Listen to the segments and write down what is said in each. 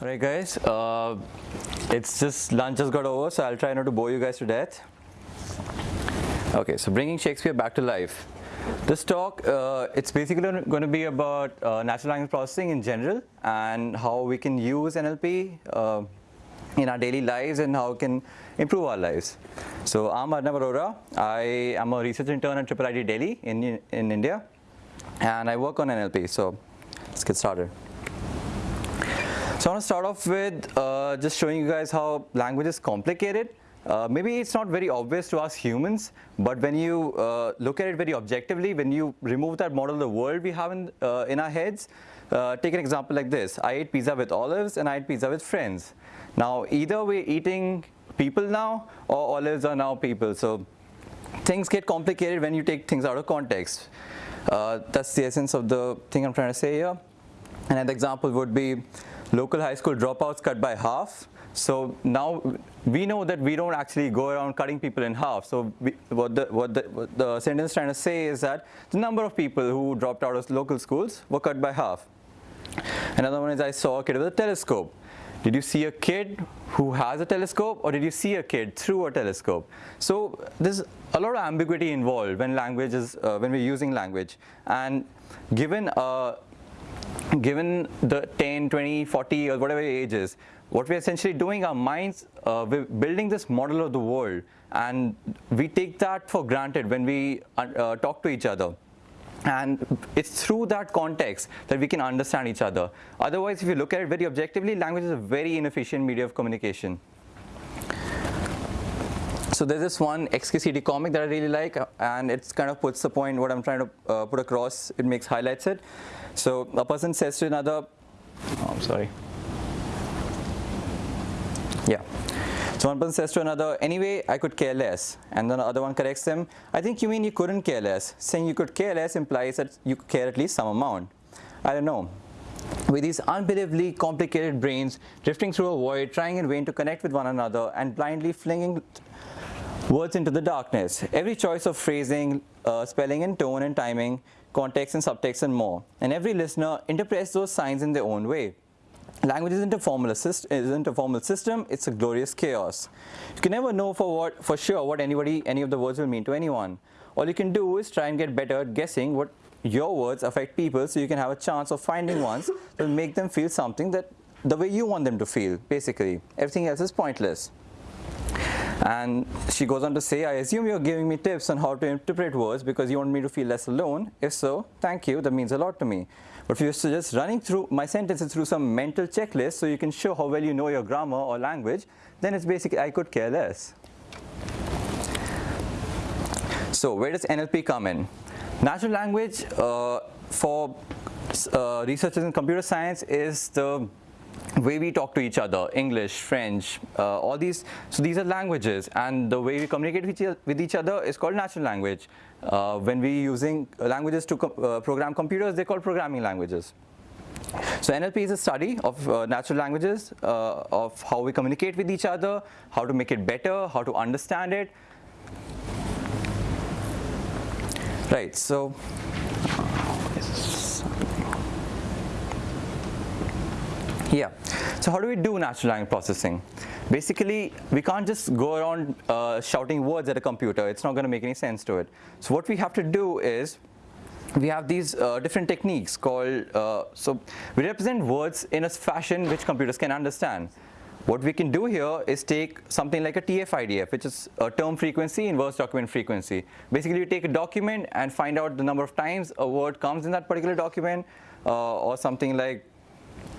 Alright guys, uh, it's just lunch just got over so I'll try not to bore you guys to death. Okay, so bringing Shakespeare back to life. This talk, uh, it's basically going to be about uh, natural language processing in general and how we can use NLP uh, in our daily lives and how it can improve our lives. So I'm Arnav Arora. I am a research intern at Triple IT Delhi in, in India and I work on NLP. So let's get started. So I want to start off with uh, just showing you guys how language is complicated. Uh, maybe it's not very obvious to us humans, but when you uh, look at it very objectively, when you remove that model of the world we have in, uh, in our heads, uh, take an example like this. I ate pizza with olives and I ate pizza with friends. Now either we're eating people now or olives are now people. So things get complicated when you take things out of context. Uh, that's the essence of the thing I'm trying to say here. Another example would be local high school dropouts cut by half. So now we know that we don't actually go around cutting people in half. So we, what, the, what, the, what the sentence is trying to say is that the number of people who dropped out of local schools were cut by half. Another one is I saw a kid with a telescope. Did you see a kid who has a telescope or did you see a kid through a telescope? So there's a lot of ambiguity involved when language is, uh, when we're using language. And given, uh, given the 10, 20, 40 or whatever age is, what we're essentially doing, our minds, uh, we're building this model of the world and we take that for granted when we uh, talk to each other. And it's through that context that we can understand each other. Otherwise, if you look at it very objectively, language is a very inefficient media of communication. So there's this one XKCD comic that I really like, and it kind of puts the point what I'm trying to uh, put across. It makes highlights it. So a person says to another, oh, I'm sorry. Yeah. So one person says to another, anyway, I could care less. And then the other one corrects them, I think you mean you couldn't care less. Saying you could care less implies that you care at least some amount. I don't know. With these unbelievably complicated brains drifting through a void, trying in vain to connect with one another and blindly flinging words into the darkness. Every choice of phrasing, uh, spelling and tone and timing, context and subtext and more. And every listener interprets those signs in their own way. Language isn't a formal isn't a formal system, it's a glorious chaos. You can never know for what for sure what anybody any of the words will mean to anyone. All you can do is try and get better at guessing what your words affect people so you can have a chance of finding ones that make them feel something that the way you want them to feel, basically. Everything else is pointless. And she goes on to say, I assume you're giving me tips on how to interpret words because you want me to feel less alone. If so, thank you, that means a lot to me. But if you're just running through my sentences through some mental checklist so you can show how well you know your grammar or language, then it's basically I could care less. So where does NLP come in? Natural language uh, for uh, researchers in computer science is the way we talk to each other, English, French, uh, all these, so these are languages and the way we communicate with each, other is called natural language. Uh, when we're using languages to uh, program computers, they're called programming languages. So NLP is a study of uh, natural languages, uh, of how we communicate with each other, how to make it better, how to understand it. Right, so Yeah. So how do we do natural language processing? Basically, we can't just go around uh, shouting words at a computer. It's not going to make any sense to it. So what we have to do is we have these uh, different techniques called, uh, so we represent words in a fashion which computers can understand. What we can do here is take something like a TF-IDF, which is a term frequency inverse document frequency. Basically, you take a document and find out the number of times a word comes in that particular document, uh, or something like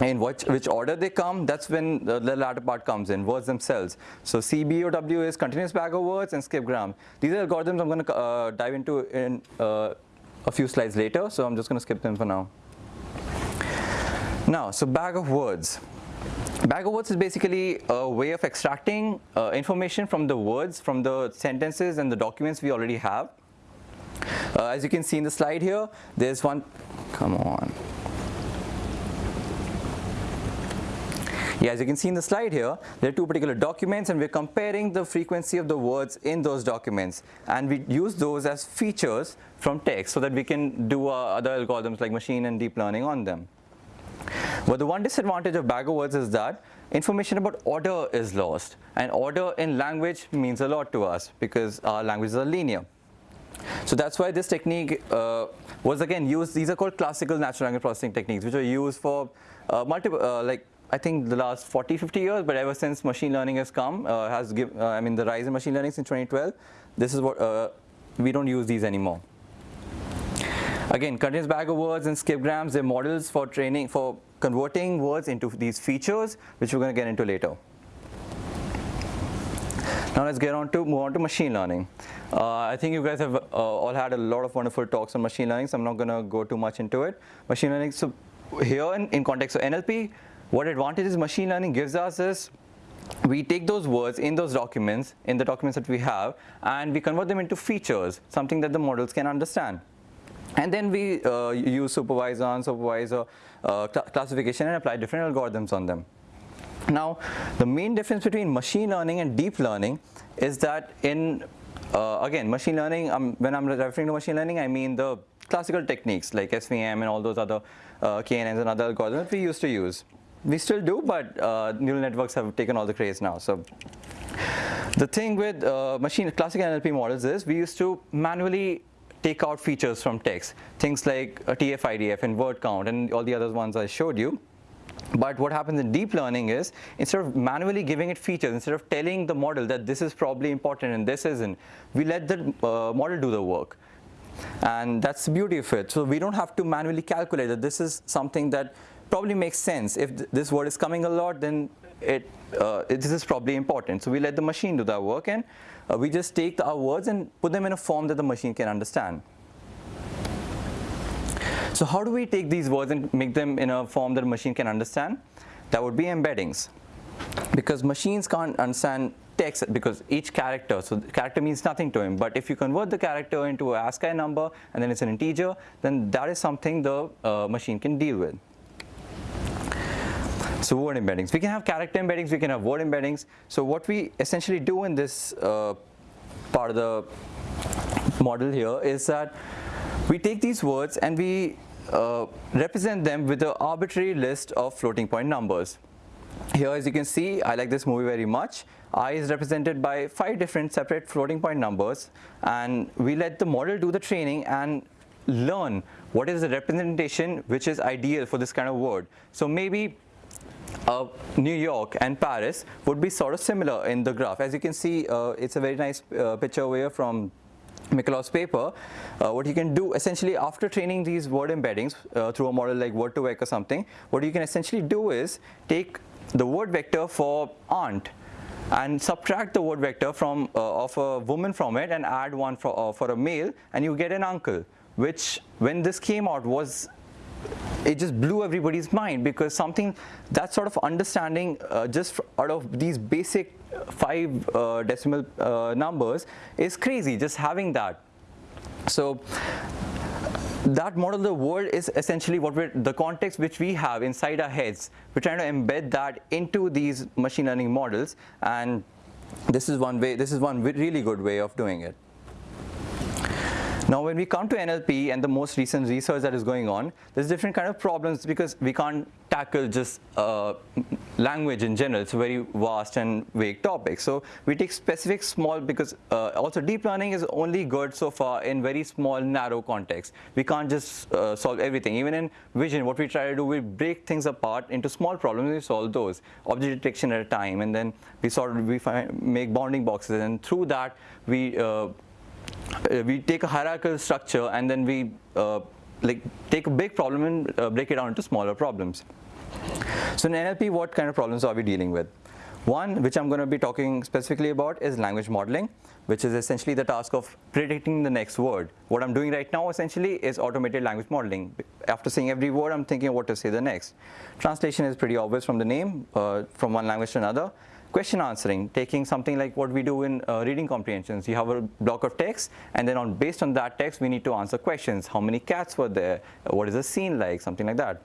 in which, which order they come, that's when the, the, latter part comes in, words themselves. So CBOW is continuous bag of words and skip gram. These are algorithms I'm going to uh, dive into in uh, a few slides later, so I'm just going to skip them for now. Now, so bag of words. Bag of words is basically a way of extracting uh, information from the words, from the sentences and the documents we already have. Uh, as you can see in the slide here, there's one, come on. Yeah, as you can see in the slide here, there are two particular documents and we're comparing the frequency of the words in those documents. And we use those as features from text so that we can do uh, other algorithms like machine and deep learning on them. But the one disadvantage of bag of words is that information about order is lost. And order in language means a lot to us because our languages are linear. So that's why this technique uh, was again used, these are called classical natural language processing techniques, which are used for uh, multiple, uh, like I think the last 40, 50 years, but ever since machine learning has come, uh, has give, uh, I mean the rise in machine learning since 2012, this is what, uh, we don't use these anymore. Again, continuous bag of words and skipgrams, they're models for training, for converting words into these features, which we're going to get into later. Now let's get on to move on to machine learning. Uh, I think you guys have uh, all had a lot of wonderful talks on machine learning, so I'm not going to go too much into it. Machine learning, so here in, in context of NLP, what advantages machine learning gives us is we take those words in those documents, in the documents that we have, and we convert them into features, something that the models can understand. And then we uh, use supervisor, unsupervisor uh, cl classification and apply different algorithms on them. Now, the main difference between machine learning and deep learning is that in, uh, again, machine learning, um, when I'm referring to machine learning, I mean the classical techniques like SVM and all those other uh, KNNs and other algorithms we used to use. We still do, but uh, neural networks have taken all the craze now. So the thing with uh, machine classic NLP models is we used to manually take out features from text, things like TF-IDF and word count and all the other ones I showed you. But what happens in deep learning is instead of manually giving it features, instead of telling the model that this is probably important and this isn't, we let the uh, model do the work. And that's the beauty of it. So we don't have to manually calculate that this is something that probably makes sense. If th this word is coming a lot, then it, uh, it, this is probably important. So we let the machine do that work and uh, we just take the, our words and put them in a form that the machine can understand. So how do we take these words and make them in a form that a machine can understand? That would be embeddings. Because machines can't understand text because each character, so the character means nothing to him, but if you convert the character into a ASCII number and then it's an integer, then that is something the uh, machine can deal with. So word embeddings. We can have character embeddings, we can have word embeddings. So what we essentially do in this uh, part of the model here is that we take these words and we uh, represent them with an arbitrary list of floating point numbers. Here as you can see, I like this movie very much. I is represented by five different separate floating point numbers and we let the model do the training and learn what is the representation which is ideal for this kind of word. So maybe uh, New York and Paris would be sort of similar in the graph. As you can see, uh, it's a very nice uh, picture over here from Mikolov's paper. Uh, what you can do essentially after training these word embeddings uh, through a model like word2vec or something, what you can essentially do is take the word vector for aunt and subtract the word vector from uh, of a woman from it and add one for, for a male and you get an uncle which when this came out was it just blew everybody's mind because something that sort of understanding uh, just out of these basic five uh, decimal uh, numbers is crazy just having that. So that model of the world is essentially what we're the context which we have inside our heads. We're trying to embed that into these machine learning models and this is one way this is one really good way of doing it now when we come to NLP and the most recent research that is going on, there's different kind of problems because we can't tackle just uh, language in general. It's a very vast and vague topic. So we take specific small because uh, also deep learning is only good so far in very small narrow context. We can't just uh, solve everything. Even in vision, what we try to do, we break things apart into small problems. We solve those object detection at a time, and then we sort of we find, make bounding boxes, and through that we uh, we take a hierarchical structure and then we uh, like take a big problem and uh, break it down into smaller problems. So in NLP, what kind of problems are we dealing with? One, which I'm going to be talking specifically about is language modeling, which is essentially the task of predicting the next word. What I'm doing right now essentially is automated language modeling. After saying every word, I'm thinking what to say the next. Translation is pretty obvious from the name, uh, from one language to another question answering, taking something like what we do in uh, reading comprehensions. You have a block of text, and then on based on that text, we need to answer questions. How many cats were there? What is the scene like? Something like that.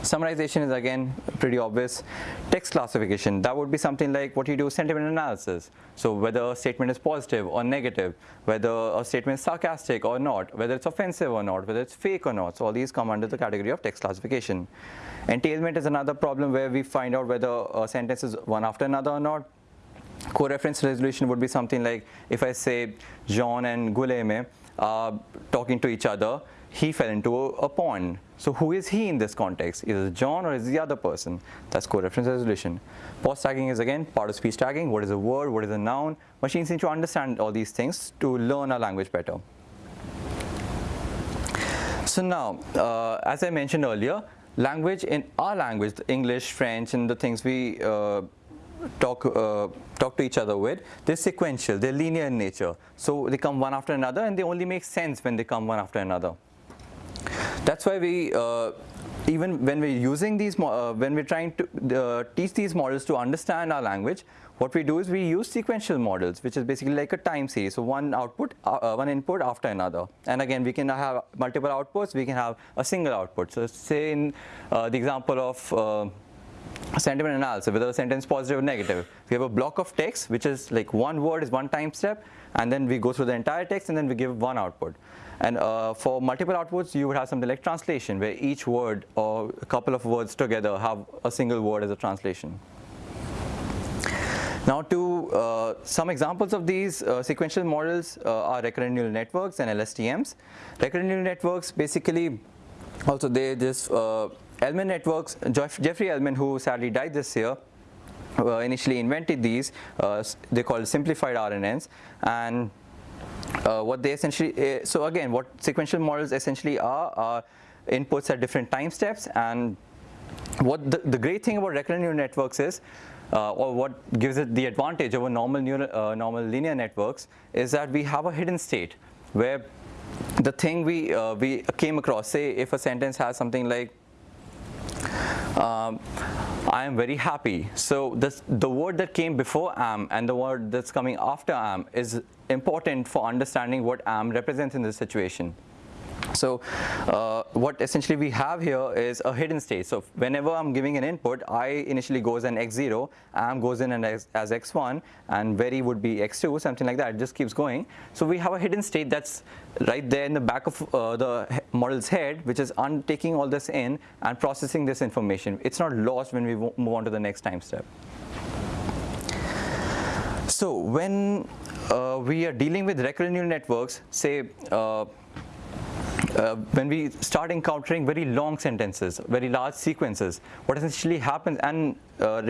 Summarization is again pretty obvious. Text classification, that would be something like what you do sentiment analysis. So whether a statement is positive or negative, whether a statement is sarcastic or not, whether it's offensive or not, whether it's fake or not. So all these come under the category of text classification. Entailment is another problem where we find out whether a sentence is one after another or not. Co-reference resolution would be something like if I say John and Guleme are uh, talking to each other, he fell into a, a, pond. So who is he in this context? Is it John or is it the other person? That's co-reference resolution. POS tagging is again part of speech tagging. What is a word? What is a noun? Machines need to understand all these things to learn our language better. So now, uh, as I mentioned earlier, language in our language, English, French, and the things we uh, talk uh, talk to each other with, they're sequential, they're linear in nature. So they come one after another and they only make sense when they come one after another. That's why we, uh, even when we're using these, uh, when we're trying to uh, teach these models to understand our language, what we do is we use sequential models, which is basically like a time series. So one output, uh, uh, one input after another. And again, we can have multiple outputs, we can have a single output. So say in uh, the example of sentiment analysis, whether a sentence positive or negative. We have a block of text, which is like one word is one time step, and then we go through the entire text, and then we give one output. And uh, for multiple outputs, you would have something like translation, where each word or a couple of words together have a single word as a translation. Now to uh, some examples of these uh, sequential models uh, are recurrent neural networks and LSTMs. Recurrent neural networks basically, also they just, uh, Elman networks, Jeffrey Elman who sadly died this year, uh, initially invented these, they called simplified RNNs and uh, what they essentially, uh, so again, what sequential models essentially are, are inputs at different time steps. And what the, the great thing about recurrent neural networks is, uh, or what gives it the advantage over normal neural, uh, normal linear networks is that we have a hidden state where the thing we, uh, we came across, say if a sentence has something like, um, I am very happy. So this, the word that came before am and the word that's coming after am is important for understanding what am represents in this situation. So uh, what essentially we have here is a hidden state. So whenever I'm giving an input, I initially goes an x0, am goes in as, as x1, and very would be x2, something like that. It just keeps going. So we have a hidden state that's right there in the back of uh, the model's head, which is taking all this in and processing this information. It's not lost when we move on to the next time step. So when uh, we are dealing with recurrent neural networks, say uh, uh, when we start encountering very long sentences, very large sequences, what essentially happens, and uh,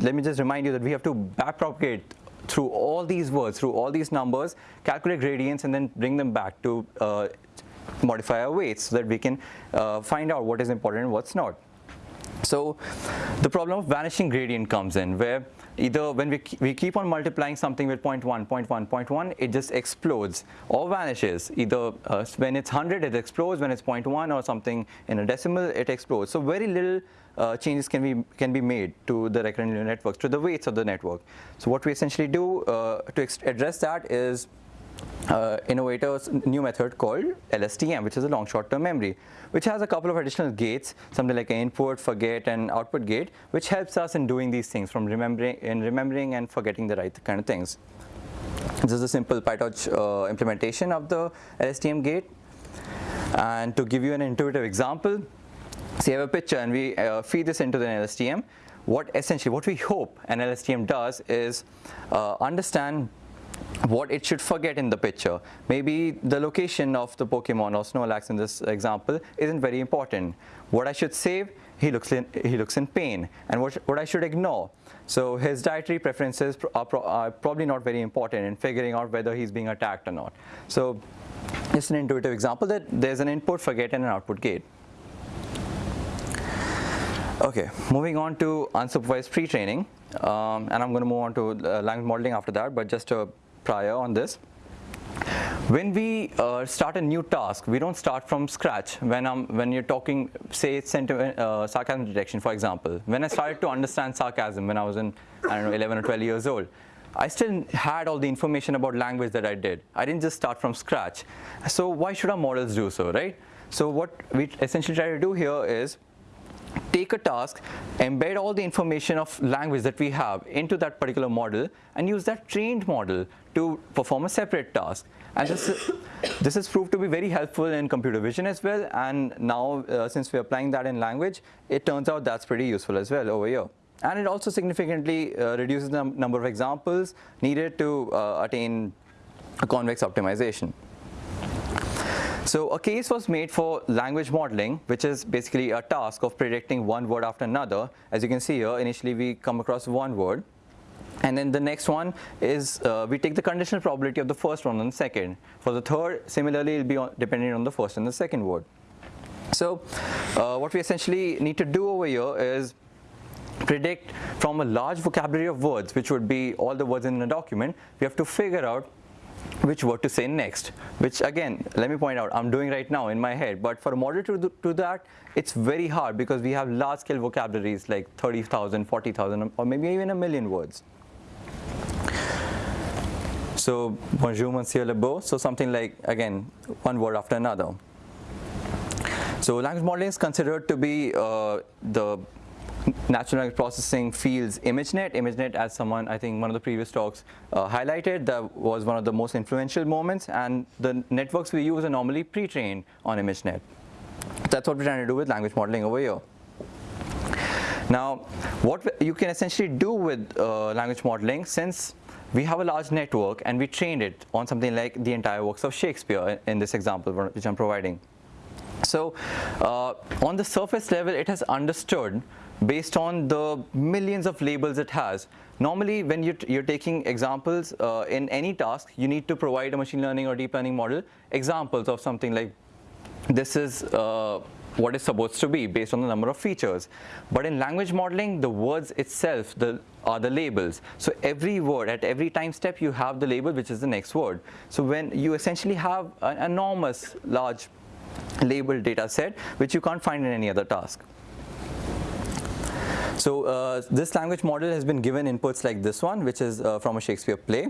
let me just remind you that we have to backpropagate through all these words, through all these numbers, calculate gradients, and then bring them back to uh, modify our weights so that we can uh, find out what is important and what's not. So the problem of vanishing gradient comes in where either when we, we keep on multiplying something with 0 0.1, 0 0.1, 0.1, it just explodes or vanishes. Either uh, when it's 100, it explodes. When it's 0.1 or something in a decimal, it explodes. So very little uh, changes can be can be made to the recurrent neural networks, to the weights of the network. So what we essentially do uh, to address that is uh, innovator's new method called LSTM, which is a long short-term memory, which has a couple of additional gates, something like an input, forget, and output gate, which helps us in doing these things from remembering, in remembering and forgetting the right kind of things. This is a simple PyTorch uh, implementation of the LSTM gate. And to give you an intuitive example, so you have a picture and we uh, feed this into the LSTM. What essentially, what we hope an LSTM does is uh, understand what it should forget in the picture. Maybe the location of the Pokemon or Snorlax in this example isn't very important. What I should save, he looks in, he looks in pain. And what, what I should ignore. So his dietary preferences are, pro are probably not very important in figuring out whether he's being attacked or not. So it's an intuitive example that there's an input forget and an output gate. Okay, moving on to unsupervised pre-training. Um, and I'm going to move on to uh, language modeling after that, but just a prior on this. When we uh, start a new task, we don't start from scratch. When, I'm, when you're talking, say, sentiment, uh, sarcasm detection, for example. When I started to understand sarcasm when I was in, I don't know, 11 or 12 years old, I still had all the information about language that I did. I didn't just start from scratch. So why should our models do so, right? So what we essentially try to do here is take a task, embed all the information of language that we have into that particular model, and use that trained model to perform a separate task. And this, this has proved to be very helpful in computer vision as well. And now, uh, since we're applying that in language, it turns out that's pretty useful as well over here. And it also significantly uh, reduces the number of examples needed to uh, attain a convex optimization. So a case was made for language modeling, which is basically a task of predicting one word after another. As you can see here, initially we come across one word. And then the next one is uh, we take the conditional probability of the first one and the second. For the third, similarly, it will be on, on the first and the second word. So uh, what we essentially need to do over here is predict from a large vocabulary of words, which would be all the words in a document, we have to figure out which word to say next, which again, let me point out, I'm doing right now in my head, but for a model to do, that, it's very hard because we have large scale vocabularies like 30,000, 40,000, or maybe even a million words. So, bonjour, monsieur le beau. So something like, again, one word after another. So language modeling is considered to be uh, the natural language processing fields ImageNet. ImageNet, as someone, I think one of the previous talks uh, highlighted, that was one of the most influential moments, and the networks we use are normally pre-trained on ImageNet. That's what we're trying to do with language modeling over here. Now, what you can essentially do with uh, language modeling, since we have a large network and we trained it on something like the entire works of Shakespeare in this example which I'm providing. So uh, on the surface level, it has understood based on the millions of labels it has. Normally, when you're, you're taking examples uh, in any task, you need to provide a machine learning or deep learning model examples of something like this is uh, what is supposed to be based on the number of features. But in language modeling, the words itself the, are the labels. So every word, at every time step, you have the label, which is the next word. So when you essentially have an enormous large label data set, which you can't find in any other task. So uh, this language model has been given inputs like this one, which is uh, from a Shakespeare play.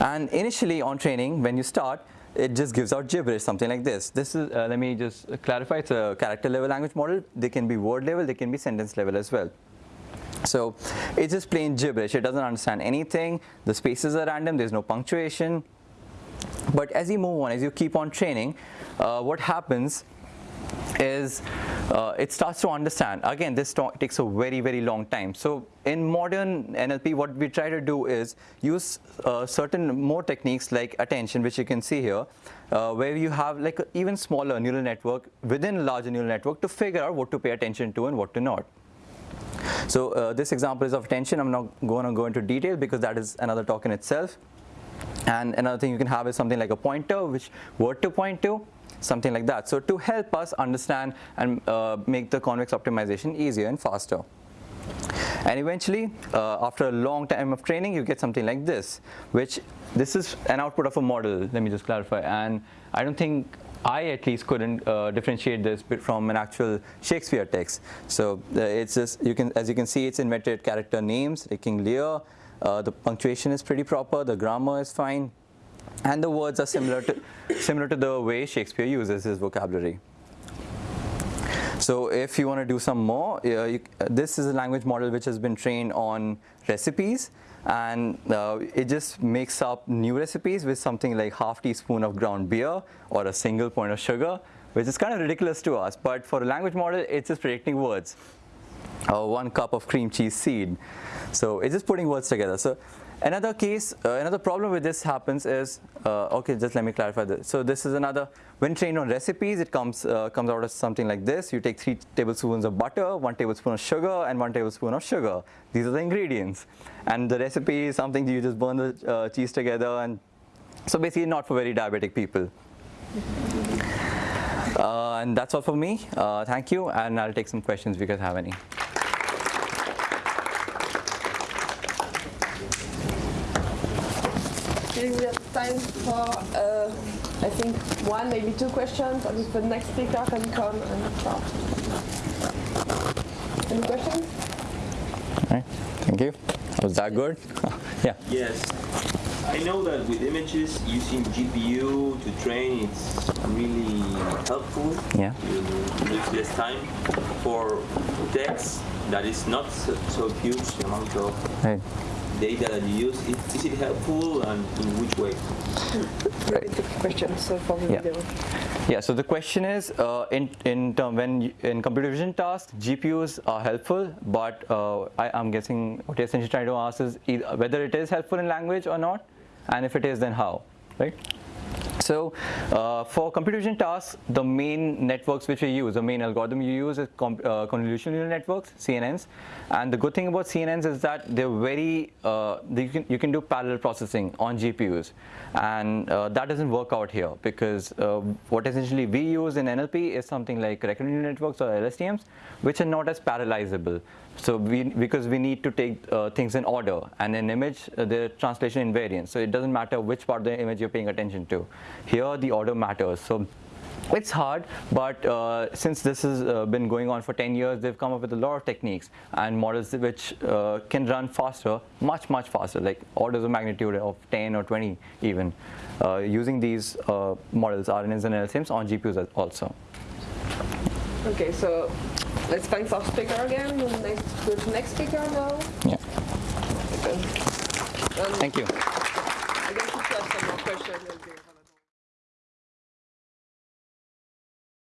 And initially on training, when you start, it just gives out gibberish, something like this. This is, uh, let me just clarify, it's a character level language model. They can be word level, they can be sentence level as well. So it's just plain gibberish. It doesn't understand anything. The spaces are random. There's no punctuation. But as you move on, as you keep on training, uh, what happens is uh, it starts to understand. Again, this takes a very, very long time. So in modern NLP, what we try to do is use uh, certain more techniques like attention, which you can see here, uh, where you have like an even smaller neural network within a larger neural network to figure out what to pay attention to and what to not. So uh, this example is of attention. I'm not going to go into detail because that is another talk in itself. And another thing you can have is something like a pointer, which word to point to, something like that. So to help us understand and uh, make the convex optimization easier and faster. And eventually, uh, after a long time of training, you get something like this, which this is an output of a model. Let me just clarify. And I don't think I at least couldn't uh, differentiate this from an actual Shakespeare text. So uh, it's just you can, as you can see, it's invented character names like King Lear. Uh, the punctuation is pretty proper. The grammar is fine and the words are similar to, similar to the way Shakespeare uses his vocabulary. So if you want to do some more, uh, you, uh, this is a language model which has been trained on recipes and uh, it just makes up new recipes with something like half teaspoon of ground beer or a single point of sugar, which is kind of ridiculous to us. But for a language model, it's just predicting words. Uh, one cup of cream cheese seed. So it's just putting words together. So Another case, uh, another problem with this happens is, uh, okay, just let me clarify this. So this is another, when trained on recipes, it comes, uh, comes out as something like this. You take three tablespoons of butter, one tablespoon of sugar, and one tablespoon of sugar. These are the ingredients. And the recipe is something you just burn the uh, cheese together. and So basically not for very diabetic people. Uh, and that's all for me. Uh, thank you, and I'll take some questions if you guys have any. We have time for, uh, I think, one, maybe two questions, and if the next speaker can come and start. Any questions? All right, thank you. Was that good? yeah. Yes. I know that with images, using GPU to train it's really helpful. Yeah. You use less time. For text, that is not so, so huge amount of Right. Data that you use. Is, is it helpful and in which way? Repeat the question so for the Yeah. video. Yeah, so the question is, uh, in in term, when you, in computer vision tasks, GPUs are helpful, but uh, I, I'm guessing what you're essentially trying to ask is either, whether it is helpful in language or not, and if it is, then how, right? So uh, for computer vision tasks, the main networks which we use, the main algorithm you use is uh, convolutional neural networks, CNNs. And the good thing about CNNs is that they're very, uh, you, can, you can do parallel processing on GPUs. And uh, that doesn't work out here because uh, what essentially we use in NLP is something like recurrent neural networks or LSTMs, which are not as parallelizable. So we, because we need to take uh, things in order, and in image, uh, the translation invariant. So it doesn't matter which part of the image you're paying attention to. Here, the order matters. So it's hard, but uh, since this has uh, been going on for 10 years, they've come up with a lot of techniques and models which uh, can run faster, much, much faster, like orders of magnitude of 10 or 20 even, uh, using these uh, models, RNNs and LSMs on GPUs also. Okay, so let's thank our speaker again. The next, next speaker now. Yeah. Okay. Um, Thank you.